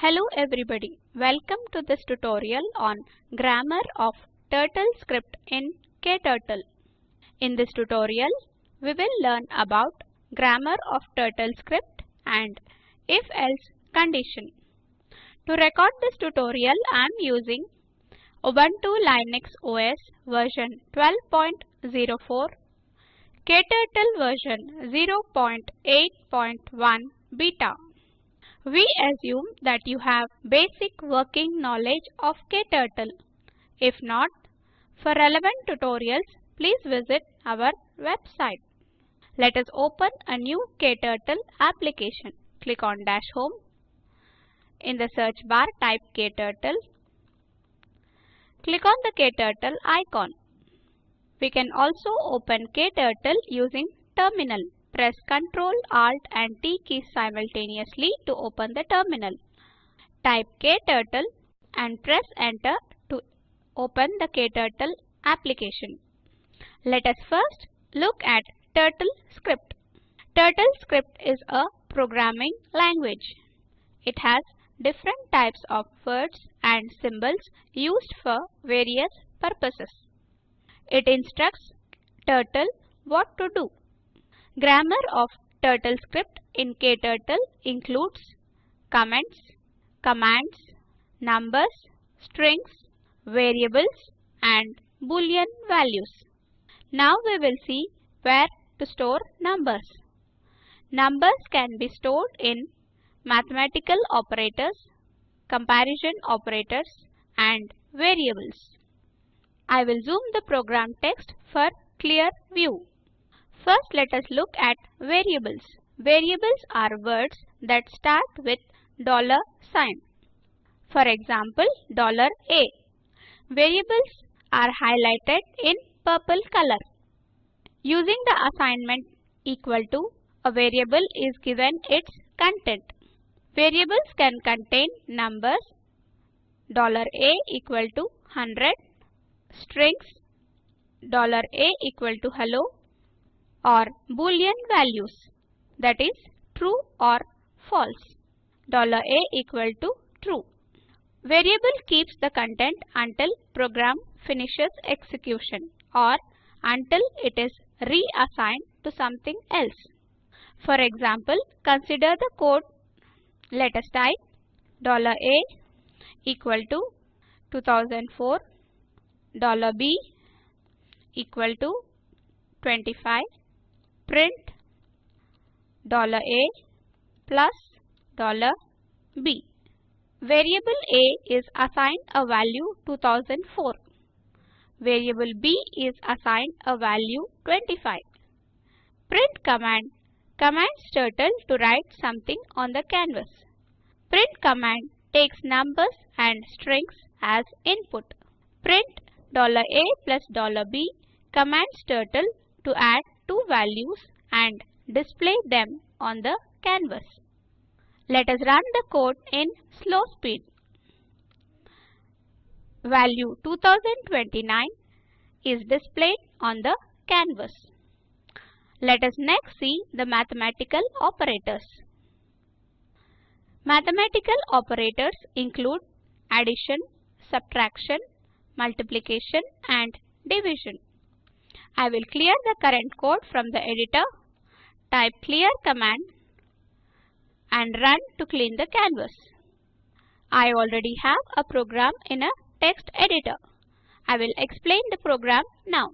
Hello everybody, welcome to this tutorial on grammar of Turtle script in KTurtle. In this tutorial, we will learn about grammar of Turtle script and if-else condition. To record this tutorial, I am using Ubuntu Linux OS version 12.04, KTurtle version 0.8.1 beta. We assume that you have basic working knowledge of KTurtle. If not, for relevant tutorials, please visit our website. Let us open a new KTurtle application. Click on Dash Home. In the search bar, type KTurtle. Click on the KTurtle icon. We can also open KTurtle using Terminal. Press Ctrl, Alt and T keys simultaneously to open the terminal. Type KTurtle and press Enter to open the KTurtle application. Let us first look at Turtle script. Turtle script is a programming language. It has different types of words and symbols used for various purposes. It instructs Turtle what to do. Grammar of Turtle script in KTurtle includes comments, commands, numbers, strings, variables and boolean values. Now we will see where to store numbers. Numbers can be stored in mathematical operators, comparison operators and variables. I will zoom the program text for clear view. First let us look at variables. Variables are words that start with dollar sign. For example, dollar $a. Variables are highlighted in purple color. Using the assignment equal to, a variable is given its content. Variables can contain numbers dollar $a equal to 100, strings dollar $a equal to hello or boolean values that is true or false. Dollar $a equal to true. Variable keeps the content until program finishes execution or until it is reassigned to something else. For example, consider the code. Let us type dollar $a equal to 2004, $b equal to 25, print $a plus $b. Variable a is assigned a value 2004. Variable b is assigned a value 25. Print command commands turtle to write something on the canvas. Print command takes numbers and strings as input. Print $a plus $b commands turtle to add two values and display them on the canvas. Let us run the code in slow speed. Value 2029 is displayed on the canvas. Let us next see the mathematical operators. Mathematical operators include addition, subtraction, multiplication and division. I will clear the current code from the editor. Type clear command and run to clean the canvas. I already have a program in a text editor. I will explain the program now.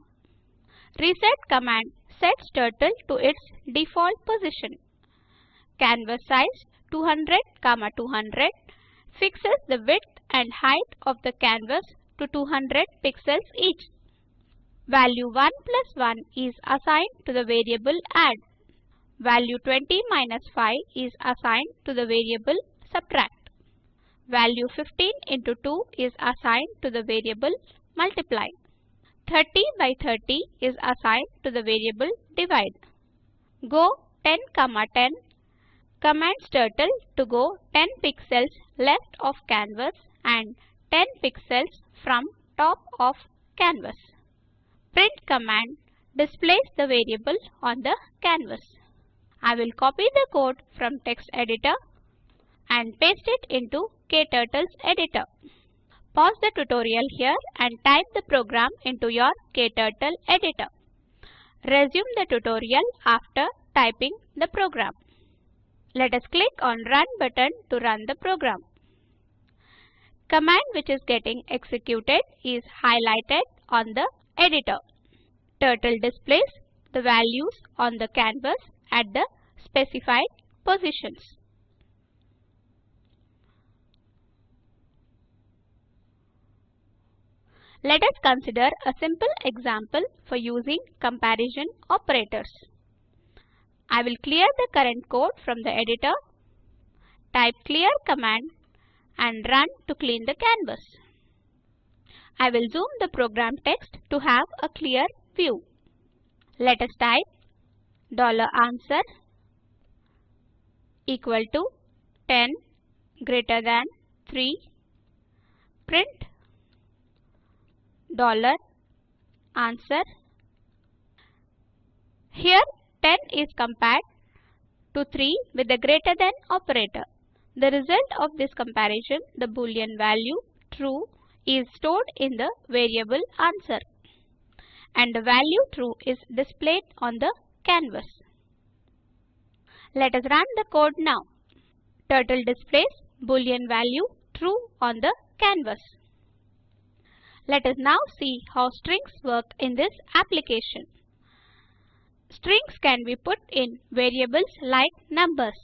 Reset command sets turtle to its default position. Canvas size 200, 200 fixes the width and height of the canvas to 200 pixels each. Value 1 plus 1 is assigned to the variable add. Value 20 minus 5 is assigned to the variable subtract. Value 15 into 2 is assigned to the variable multiply. 30 by 30 is assigned to the variable divide. Go 10 comma 10 commands turtle to go 10 pixels left of canvas and 10 pixels from top of canvas. Print command displays the variable on the canvas. I will copy the code from text editor. and paste it into KTurtle's editor. Pause the tutorial here and type the program into your KTurtle editor. Resume the tutorial after typing the program. Let us click on Run button to run the program. Command which is getting executed is highlighted on the editor. Turtle displays the values on the canvas at the specified positions. Let us consider a simple example for using comparison operators. I will clear the current code from the editor, type clear command and run to clean the canvas. I will zoom the program text to have a clear view. Let us type dollar $answer equal to 10 greater than 3 print dollar answer. Here 10 is compared to 3 with the greater than operator. The result of this comparison, the boolean value true is stored in the variable answer and the value true is displayed on the canvas. Let us run the code now. Turtle displays boolean value true on the canvas. Let us now see how strings work in this application. Strings can be put in variables like numbers.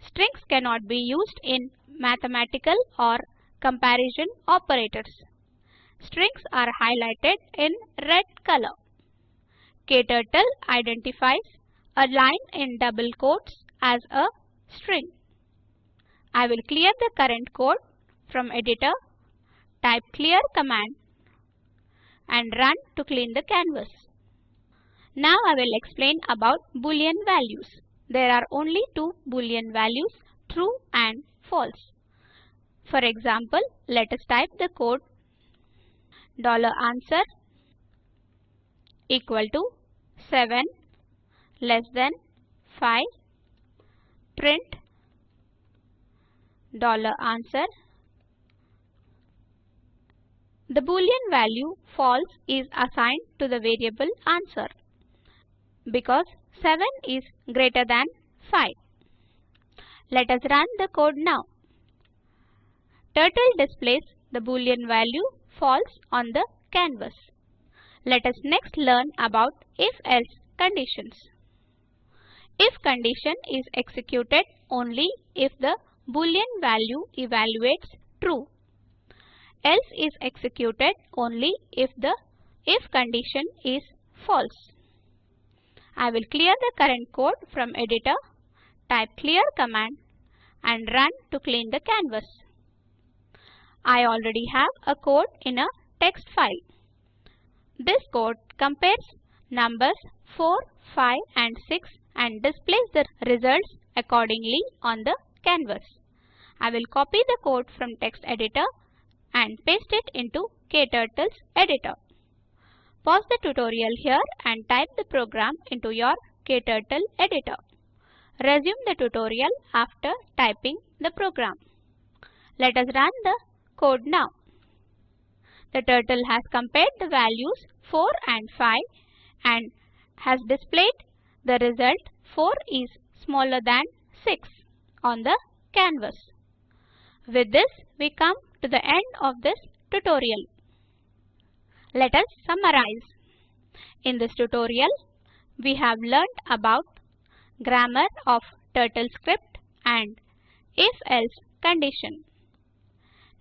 Strings cannot be used in mathematical or comparison operators. Strings are highlighted in red color. KTurtle identifies a line in double quotes as a string. I will clear the current code from editor, type clear command and run to clean the canvas. Now I will explain about boolean values there are only two boolean values true and false. For example, let us type the code dollar $answer equal to 7 less than 5 print dollar answer the boolean value false is assigned to the variable answer because 7 is greater than 5. Let us run the code now. Turtle displays the boolean value false on the canvas. Let us next learn about if-else conditions. If condition is executed only if the boolean value evaluates true. Else is executed only if the if condition is false. I will clear the current code from editor, type clear command and run to clean the canvas. I already have a code in a text file. This code compares numbers 4, 5 and 6 and displays the results accordingly on the canvas. I will copy the code from text editor and paste it into KTurtle's editor. Pause the tutorial here and type the program into your KTurtle editor. Resume the tutorial after typing the program. Let us run the code now. The turtle has compared the values 4 and 5 and has displayed the result 4 is smaller than 6 on the canvas. With this, we come to the end of this tutorial. Let us summarize. In this tutorial, we have learnt about grammar of TurtleScript and if-else condition.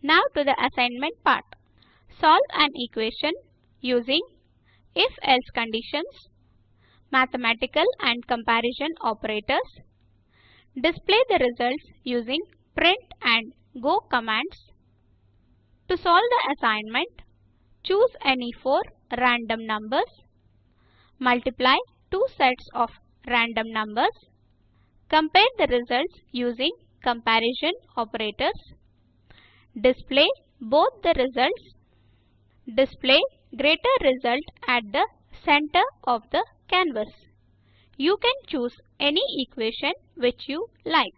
Now to the assignment part. Solve an equation using if-else conditions, mathematical and comparison operators, display the results using print and go commands. To solve the assignment, Choose any four random numbers. Multiply two sets of random numbers. Compare the results using comparison operators. Display both the results. Display greater result at the center of the canvas. You can choose any equation which you like.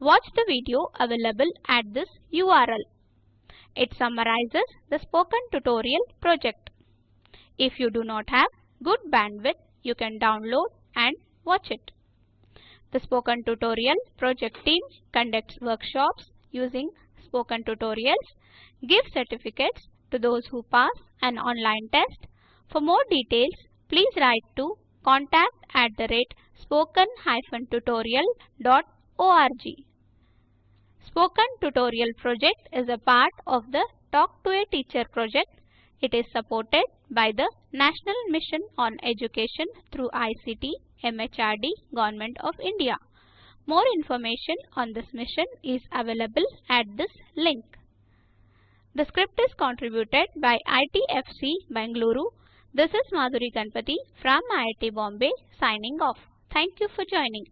watch the video available at this URL. It summarizes the spoken tutorial project. If you do not have good bandwidth, you can download and watch it. The Spoken Tutorial project team conducts workshops using spoken tutorials, give certificates to those who pass an online test. For more details, please write to contact at the rate spoken-tutorial.org. Spoken Tutorial project is a part of the Talk to a Teacher project. It is supported by the National Mission on Education through ICT MHRD Government of India. More information on this mission is available at this link. The script is contributed by ITFC Bangalore. This is Madhuri Ganpati from IIT Bombay signing off. Thank you for joining.